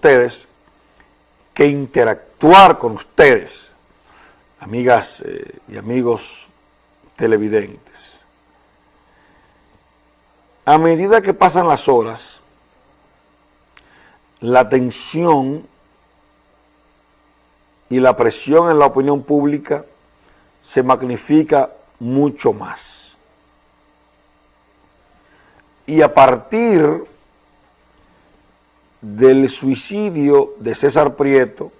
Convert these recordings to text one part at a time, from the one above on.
ustedes que interactuar con ustedes, amigas eh, y amigos televidentes. A medida que pasan las horas, la tensión y la presión en la opinión pública se magnifica mucho más. Y a partir del suicidio de César Prieto,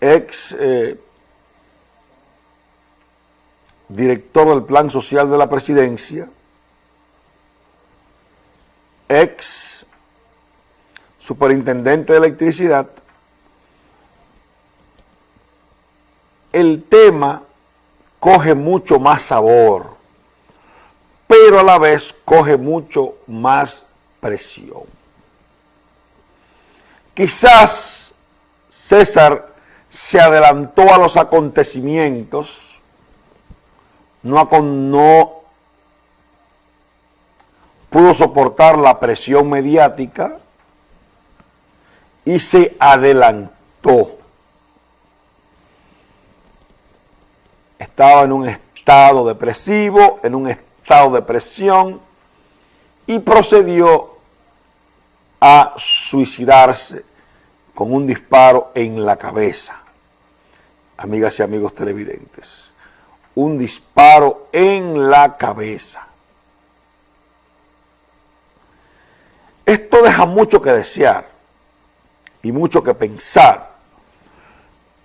ex eh, director del Plan Social de la Presidencia, ex superintendente de electricidad, el tema coge mucho más sabor, pero a la vez coge mucho más presión. Quizás César se adelantó a los acontecimientos, no, pudo soportar la presión mediática y se adelantó. estaba en un estado depresivo, en un estado de presión y procedió a suicidarse con un disparo en la cabeza. Amigas y amigos televidentes, un disparo en la cabeza. Esto deja mucho que desear y mucho que pensar,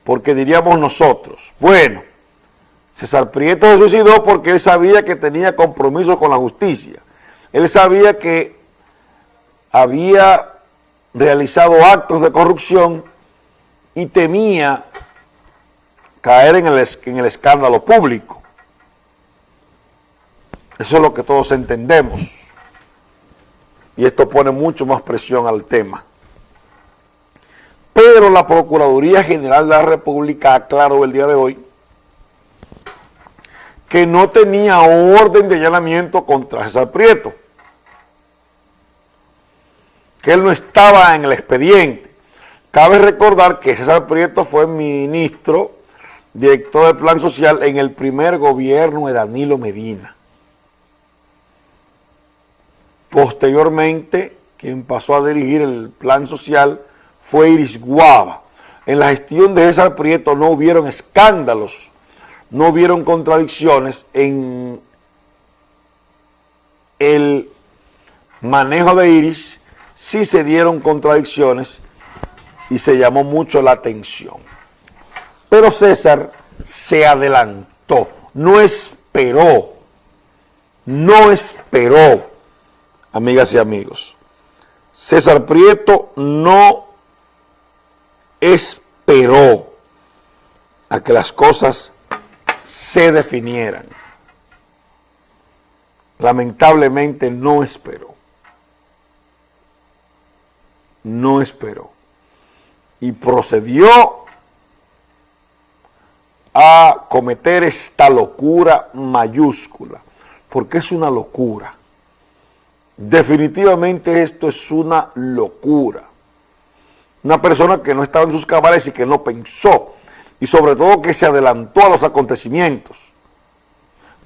porque diríamos nosotros, bueno, César Prieto se suicidó porque él sabía que tenía compromiso con la justicia. Él sabía que había realizado actos de corrupción y temía caer en el, en el escándalo público. Eso es lo que todos entendemos. Y esto pone mucho más presión al tema. Pero la Procuraduría General de la República aclaró el día de hoy que no tenía orden de allanamiento contra César Prieto, que él no estaba en el expediente. Cabe recordar que César Prieto fue ministro, director del Plan Social en el primer gobierno de Danilo Medina. Posteriormente, quien pasó a dirigir el Plan Social fue Iris Guava. En la gestión de César Prieto no hubieron escándalos no hubieron contradicciones en el manejo de Iris, sí se dieron contradicciones y se llamó mucho la atención. Pero César se adelantó, no esperó, no esperó, amigas y amigos. César Prieto no esperó a que las cosas se definieran. Lamentablemente no esperó. No esperó. Y procedió a cometer esta locura mayúscula, porque es una locura. Definitivamente esto es una locura. Una persona que no estaba en sus cabales y que no pensó y sobre todo que se adelantó a los acontecimientos.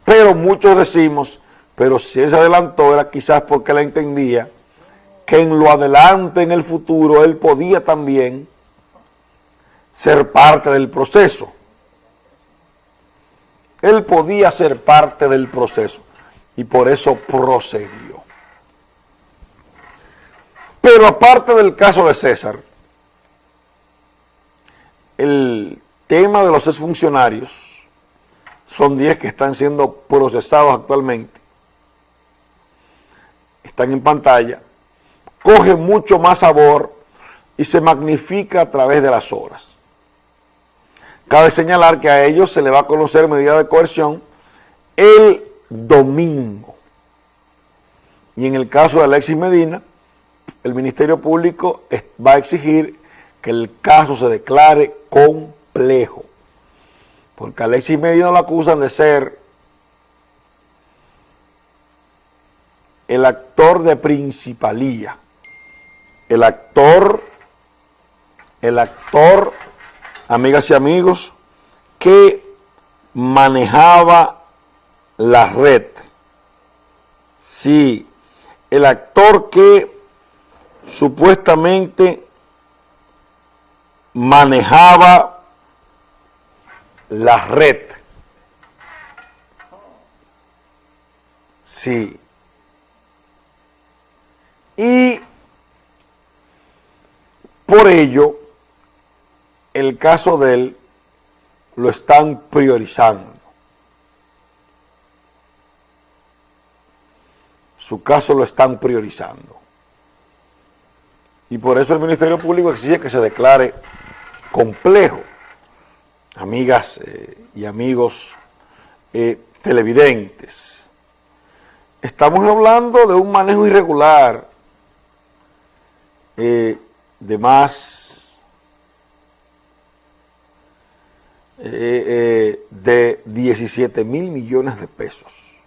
Pero muchos decimos, pero si se adelantó era quizás porque él entendía que en lo adelante, en el futuro, él podía también ser parte del proceso. Él podía ser parte del proceso y por eso procedió. Pero aparte del caso de César, el tema de los exfuncionarios, son 10 que están siendo procesados actualmente, están en pantalla, coge mucho más sabor y se magnifica a través de las horas. Cabe señalar que a ellos se le va a conocer medida de coerción el domingo. Y en el caso de Alexis Medina, el Ministerio Público va a exigir que el caso se declare complejo, porque Alexis Medina lo acusan de ser el actor de principalía el actor, el actor, amigas y amigos, que manejaba la red. Sí, el actor que supuestamente manejaba la red. Sí. Y por ello, el caso de él lo están priorizando. Su caso lo están priorizando. Y por eso el Ministerio Público exige que se declare complejo. Amigas eh, y amigos eh, televidentes, estamos hablando de un manejo irregular eh, de más de 17 mil millones de pesos.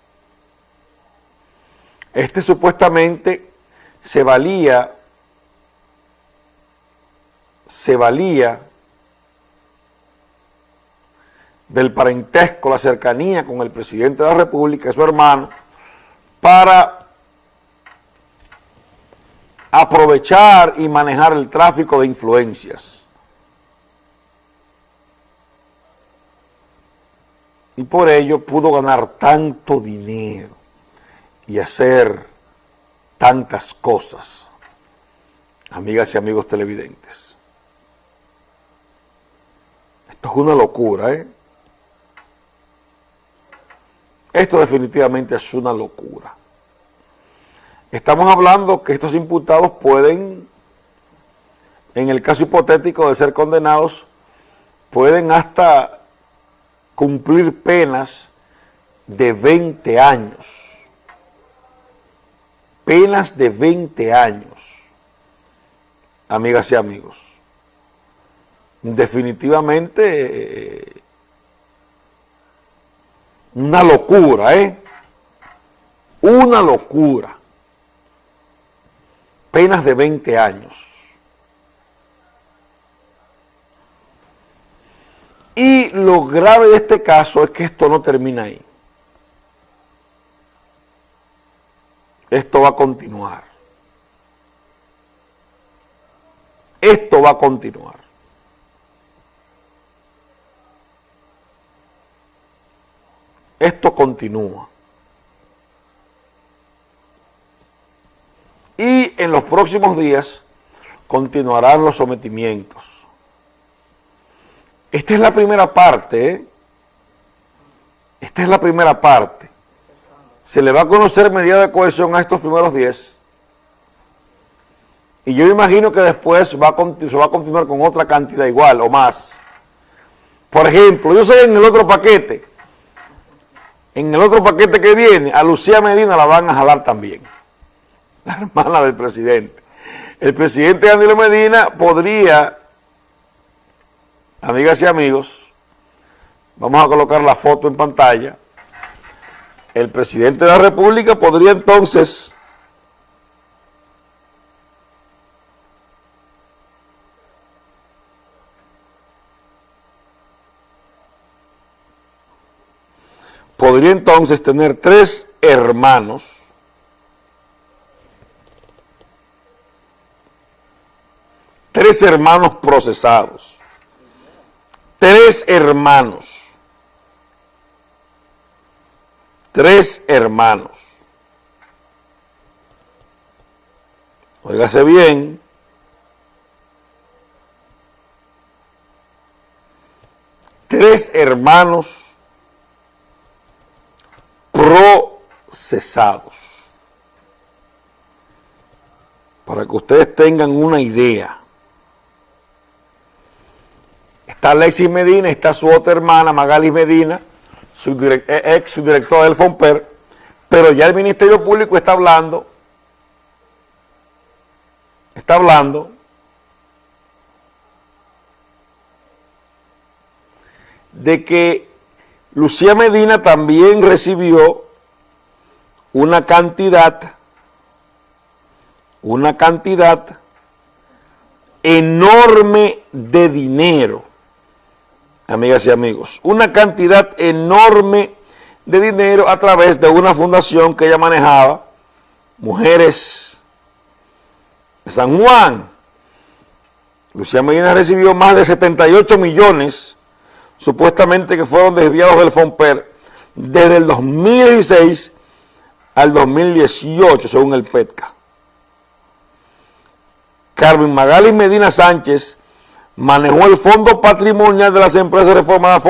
Este supuestamente se valía se valía del parentesco, la cercanía con el presidente de la República su hermano, para aprovechar y manejar el tráfico de influencias. Y por ello pudo ganar tanto dinero y hacer tantas cosas, amigas y amigos televidentes. Esto es una locura, ¿eh? Esto definitivamente es una locura. Estamos hablando que estos imputados pueden, en el caso hipotético de ser condenados, pueden hasta cumplir penas de 20 años. Penas de 20 años, amigas y amigos definitivamente eh, una locura, ¿eh? Una locura. Penas de 20 años. Y lo grave de este caso es que esto no termina ahí. Esto va a continuar. Esto va a continuar. Esto continúa. En los próximos días continuarán los sometimientos. Esta es la primera parte, ¿eh? Esta es la primera parte. Se le va a conocer medida de cohesión a estos primeros 10. Y yo imagino que después va se va a continuar con otra cantidad igual o más. Por ejemplo, yo sé en el otro paquete en el otro paquete que viene, a Lucía Medina la van a jalar también, la hermana del presidente. El presidente Danilo Medina podría, amigas y amigos, vamos a colocar la foto en pantalla, el presidente de la República podría entonces podría entonces tener tres hermanos tres hermanos procesados, tres hermanos, tres hermanos. Óigase bien, tres hermanos procesados. Para que ustedes tengan una idea. Alexis Medina, está su otra hermana, Magali Medina, su eh, ex subdirectora del FOMPER, pero ya el Ministerio Público está hablando, está hablando de que Lucía Medina también recibió una cantidad, una cantidad enorme de dinero, amigas y amigos, una cantidad enorme de dinero a través de una fundación que ella manejaba, Mujeres de San Juan. Lucía Medina recibió más de 78 millones, supuestamente que fueron desviados del FOMPER, desde el 2016 al 2018, según el PETCA. Carmen Magali Medina Sánchez manejó el fondo patrimonial de las empresas reformadas